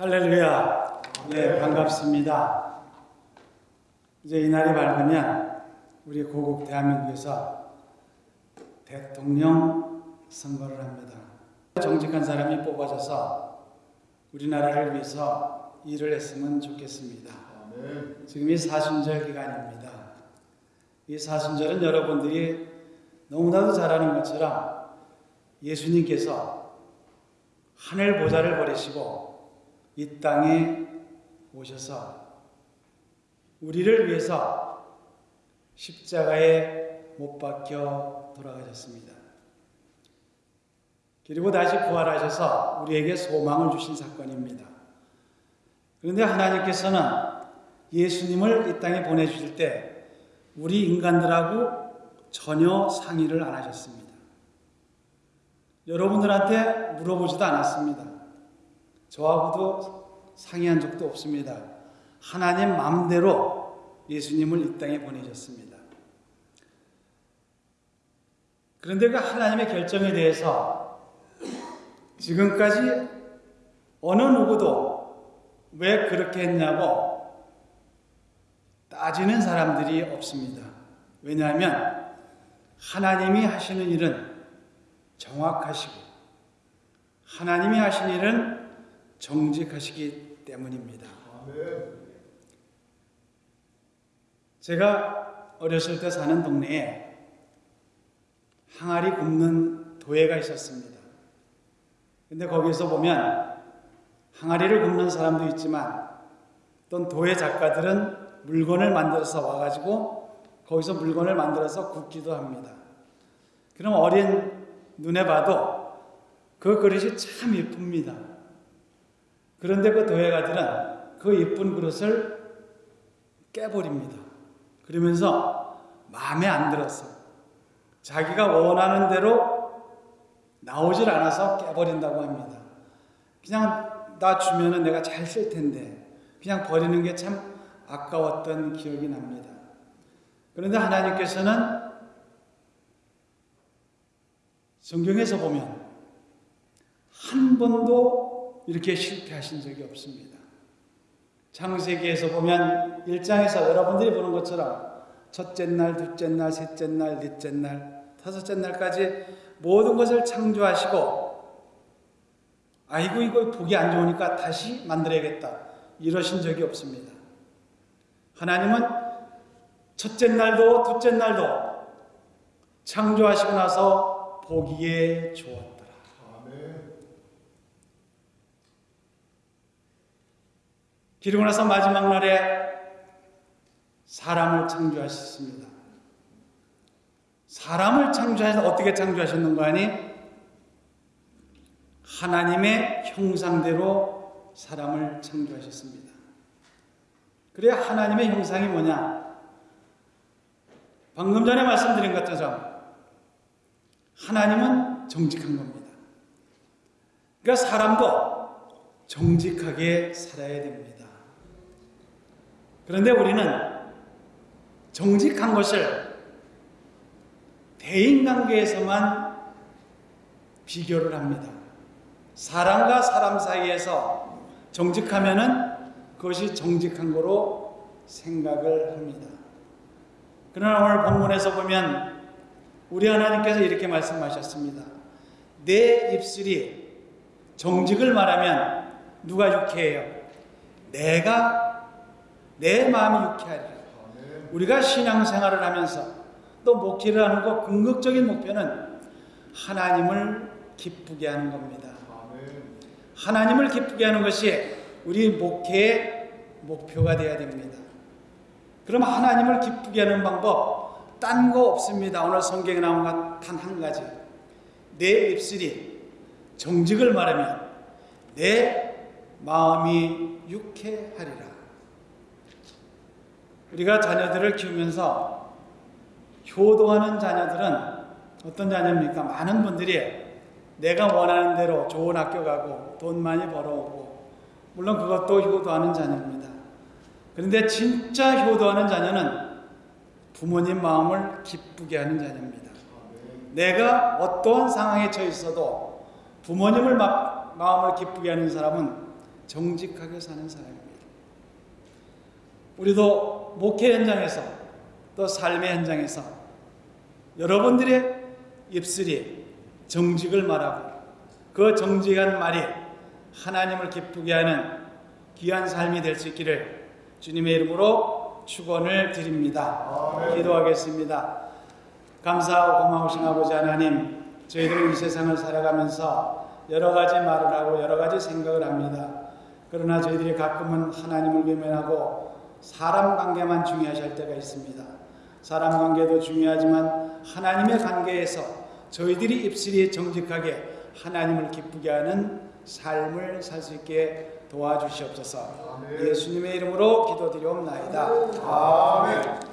할렐루야. 네, 반갑습니다. 이제 이날이 밝으면 우리 고국 대한민국에서 대통령 선거를 합니다. 정직한 사람이 뽑아져서 우리나라를 위해서 일을 했으면 좋겠습니다. 지금이 사순절 기간입니다. 이 사순절은 여러분들이 너무나도 잘 아는 것처럼 예수님께서 하늘 보좌를 버리시고 이 땅에 오셔서 우리를 위해서 십자가에 못 박혀 돌아가셨습니다. 그리고 다시 부활하셔서 우리에게 소망을 주신 사건입니다. 그런데 하나님께서는 예수님을 이 땅에 보내주실 때 우리 인간들하고 전혀 상의를 안 하셨습니다. 여러분들한테 물어보지도 않았습니다. 저하고도 상의한 적도 없습니다. 하나님 마음대로 예수님을 이 땅에 보내셨습니다. 그런데 그 하나님의 결정에 대해서 지금까지 어느 누구도 왜 그렇게 했냐고 따지는 사람들이 없습니다. 왜냐하면 하나님이 하시는 일은 정확하시고 하나님이 하시는 일은 정직하시기 때문입니다. 제가 어렸을 때 사는 동네에 항아리 굽는 도예가 있었습니다. 근데 거기서 보면 항아리를 굽는 사람도 있지만 또 도예 작가들은 물건을 만들어서 와가지고 거기서 물건을 만들어서 굽기도 합니다. 그럼 어린 눈에 봐도 그 그릇이 참 예쁩니다. 그런데 그 도예가들은 그 예쁜 그릇을 깨버립니다. 그러면서 마음에 안 들어서 자기가 원하는 대로 나오질 않아서 깨버린다고 합니다. 그냥 나 주면은 내가 잘 쓸 텐데 그냥 버리는 게 참 아까웠던 기억이 납니다. 그런데 하나님께서는 성경에서 보면 한 번도 이렇게 실패하신 적이 없습니다. 창세기에서 보면 1장에서 여러분들이 보는 것처럼 첫째 날, 둘째 날, 셋째 날, 넷째 날, 다섯째 날까지 모든 것을 창조하시고 아이고 이거 보기 안 좋으니까 다시 만들어야겠다 이러신 적이 없습니다. 하나님은 첫째 날도 둘째 날도 창조하시고 나서 보기에 좋았더라. 그리고 나서 마지막 날에 사람을 창조하셨습니다. 사람을 창조하셔서 어떻게 창조하셨는가 하니 하나님의 형상대로 사람을 창조하셨습니다. 그래야 하나님의 형상이 뭐냐? 방금 전에 말씀드린 것처럼 하나님은 정직한 겁니다. 그러니까 사람도 정직하게 살아야 됩니다. 그런데 우리는 정직한 것을 대인관계에서만 비교를 합니다. 사람과 사람 사이에서 정직하면은 그것이 정직한 거로 생각을 합니다. 그러나 오늘 본문에서 보면 우리 하나님께서 이렇게 말씀하셨습니다. 내 입술이 정직을 말하면 누가 유쾌해요? 내가 내 마음이 유쾌하리라. 우리가 신앙생활을 하면서 또 목회를 하는 것 궁극적인 목표는 하나님을 기쁘게 하는 겁니다. 하나님을 기쁘게 하는 것이 우리 목회의 목표가 되어야 됩니다. 그럼 하나님을 기쁘게 하는 방법 딴 거 없습니다. 오늘 성경에 나온 것 단 한 가지. 내 입술이 정직을 말하면 내 마음이 유쾌하리라. 우리가 자녀들을 키우면서 효도하는 자녀들은 어떤 자녀입니까? 많은 분들이 내가 원하는 대로 좋은 학교 가고 돈 많이 벌어오고 물론 그것도 효도하는 자녀입니다. 그런데 진짜 효도하는 자녀는 부모님 마음을 기쁘게 하는 자녀입니다. 내가 어떠한 상황에 처해 있어도 부모님을 마, 마음을 기쁘게 하는 사람은 정직하게 사는 사람입니다. 우리도 목회 현장에서 또 삶의 현장에서 여러분들의 입술이 정직을 말하고 그 정직한 말이 하나님을 기쁘게 하는 귀한 삶이 될 수 있기를 주님의 이름으로 축원을 드립니다. 기도하겠습니다. 감사하고 고마우신 아버지 하나님, 저희들은 이 세상을 살아가면서 여러 가지 말을 하고 여러 가지 생각을 합니다. 그러나 저희들이 가끔은 하나님을 외면하고 사람 관계만 중요하실 때가 있습니다. 사람 관계도 중요하지만 하나님의 관계에서 저희들이 입술이 정직하게 하나님을 기쁘게 하는 삶을 살 수 있게 도와주시옵소서. 예수님의 이름으로 기도드리옵나이다. 아멘.